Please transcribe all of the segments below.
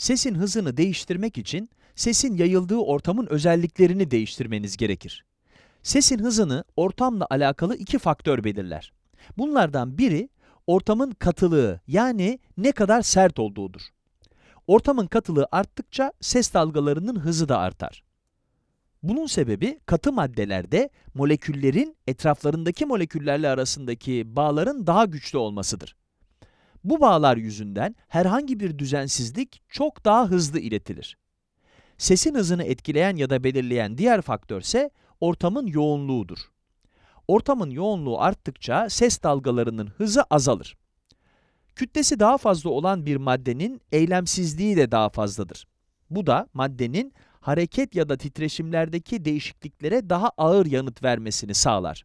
Sesin hızını değiştirmek için sesin yayıldığı ortamın özelliklerini değiştirmeniz gerekir. Sesin hızını ortamla alakalı iki faktör belirler. Bunlardan biri ortamın katılığı yani ne kadar sert olduğudur. Ortamın katılığı arttıkça ses dalgalarının hızı da artar. Bunun sebebi katı maddelerde moleküllerin etraflarındaki moleküllerle arasındaki bağların daha güçlü olmasıdır. Bu bağlar yüzünden herhangi bir düzensizlik çok daha hızlı iletilir. Sesin hızını etkileyen ya da belirleyen diğer faktör ise ortamın yoğunluğudur. Ortamın yoğunluğu arttıkça ses dalgalarının hızı azalır. Kütlesi daha fazla olan bir maddenin eylemsizliği de daha fazladır. Bu da maddenin hareket ya da titreşimlerdeki değişikliklere daha ağır yanıt vermesini sağlar.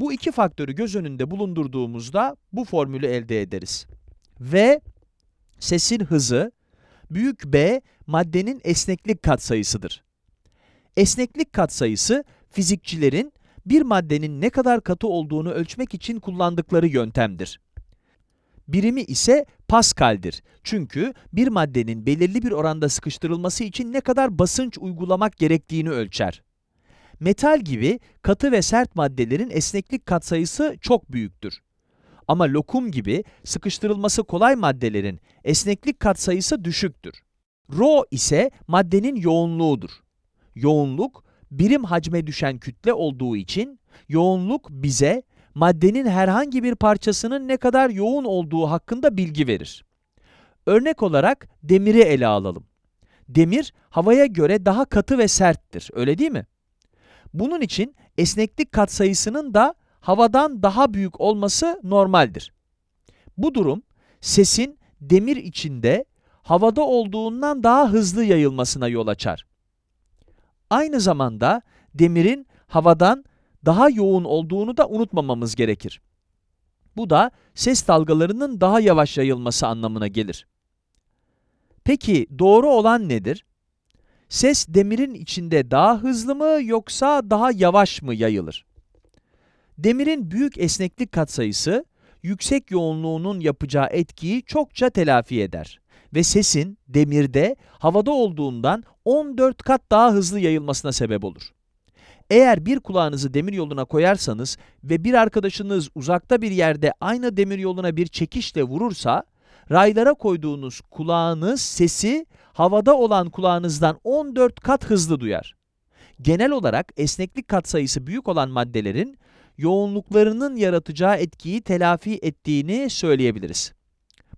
Bu iki faktörü göz önünde bulundurduğumuzda bu formülü elde ederiz. V, sesin hızı, büyük B, maddenin esneklik katsayısıdır. Esneklik katsayısı, fizikçilerin bir maddenin ne kadar katı olduğunu ölçmek için kullandıkları yöntemdir. Birimi ise Pascal'dir. Çünkü bir maddenin belirli bir oranda sıkıştırılması için ne kadar basınç uygulamak gerektiğini ölçer. Metal gibi katı ve sert maddelerin esneklik katsayısı çok büyüktür. Ama lokum gibi sıkıştırılması kolay maddelerin esneklik katsayısı düşüktür. Rho ise maddenin yoğunluğudur. Yoğunluk, birim hacme düşen kütle olduğu için, yoğunluk bize maddenin herhangi bir parçasının ne kadar yoğun olduğu hakkında bilgi verir. Örnek olarak demiri ele alalım. Demir, havaya göre daha katı ve serttir, öyle değil mi? Bunun için esneklik katsayısının da havadan daha büyük olması normaldir. Bu durum, sesin demir içinde havada olduğundan daha hızlı yayılmasına yol açar. Aynı zamanda demirin havadan daha yoğun olduğunu da unutmamamız gerekir. Bu da ses dalgalarının daha yavaş yayılması anlamına gelir. Peki doğru olan nedir? Ses demirin içinde daha hızlı mı yoksa daha yavaş mı yayılır? Demirin büyük esneklik katsayısı, yüksek yoğunluğunun yapacağı etkiyi çokça telafi eder ve sesin demirde havada olduğundan 14 kat daha hızlı yayılmasına sebep olur. Eğer bir kulağınızı demir yoluna koyarsanız ve bir arkadaşınız uzakta bir yerde aynı demir yoluna bir çekişle vurursa, raylara koyduğunuz kulağınız sesi havada olan kulağınızdan 14 kat hızlı duyar. Genel olarak esneklik katsayısı büyük olan maddelerin yoğunluklarının yaratacağı etkiyi telafi ettiğini söyleyebiliriz.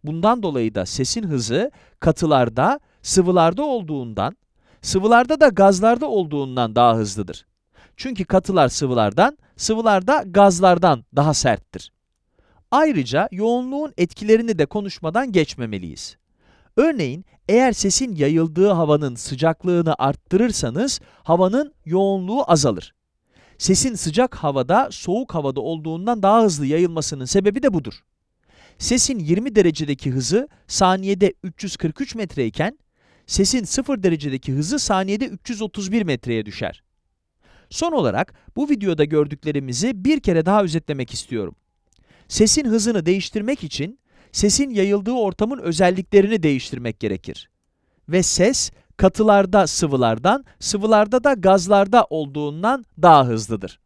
Bundan dolayı da sesin hızı katılarda, sıvılarda olduğundan, sıvılarda da gazlarda olduğundan daha hızlıdır. Çünkü katılar sıvılardan, sıvılar da gazlardan daha serttir. Ayrıca yoğunluğun etkilerini de konuşmadan geçmemeliyiz. Örneğin, eğer sesin yayıldığı havanın sıcaklığını arttırırsanız, havanın yoğunluğu azalır. Sesin sıcak havada, soğuk havada olduğundan daha hızlı yayılmasının sebebi de budur. Sesin 20 derecedeki hızı saniyede 343 metre iken, sesin 0 derecedeki hızı saniyede 331 metreye düşer. Son olarak bu videoda gördüklerimizi bir kere daha özetlemek istiyorum. Sesin hızını değiştirmek için sesin yayıldığı ortamın özelliklerini değiştirmek gerekir. Ve ses katılarda sıvılardan, sıvılarda da gazlarda olduğundan daha hızlıdır.